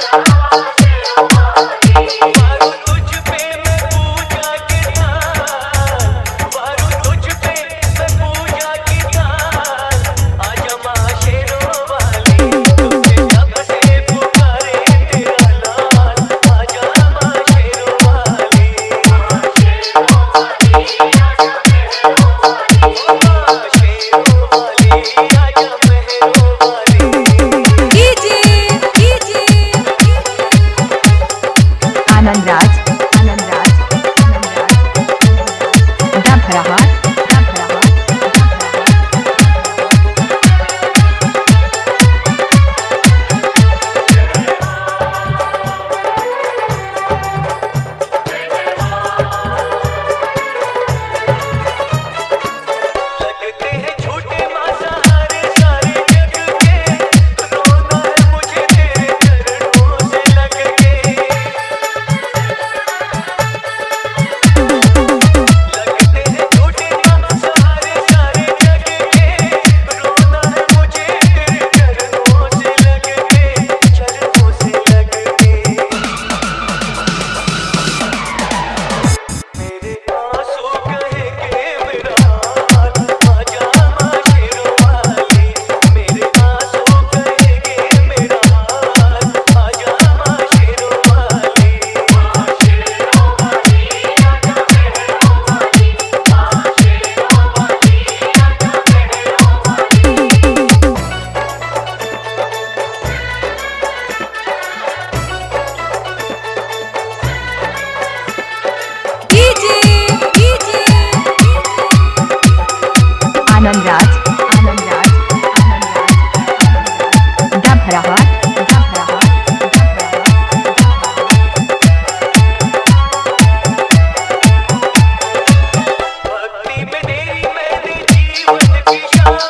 Thank you. show.